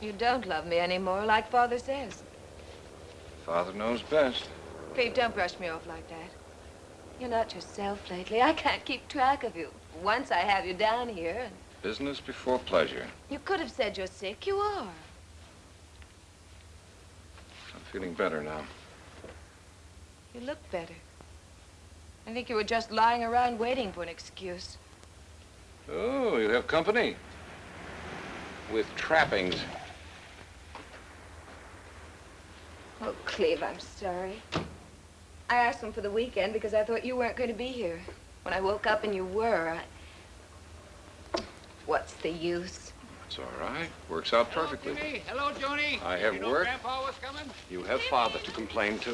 You don't love me anymore, like Father says. Father knows best. Cleve, don't brush me off like that. You're not yourself lately. I can't keep track of you. Once I have you down here, and Business before pleasure. you could have said you're sick. You are. I'm feeling better now. You look better. I think you were just lying around waiting for an excuse. Oh, you have company. With trappings. Oh, Cleve, I'm sorry. I asked him for the weekend because I thought you weren't going to be here. When I woke up and you were, I... What's the use? It's all right. Works out Hello, perfectly. Jimmy. Hello, Joni. I have you know work. Grandpa was coming? You have father to complain to.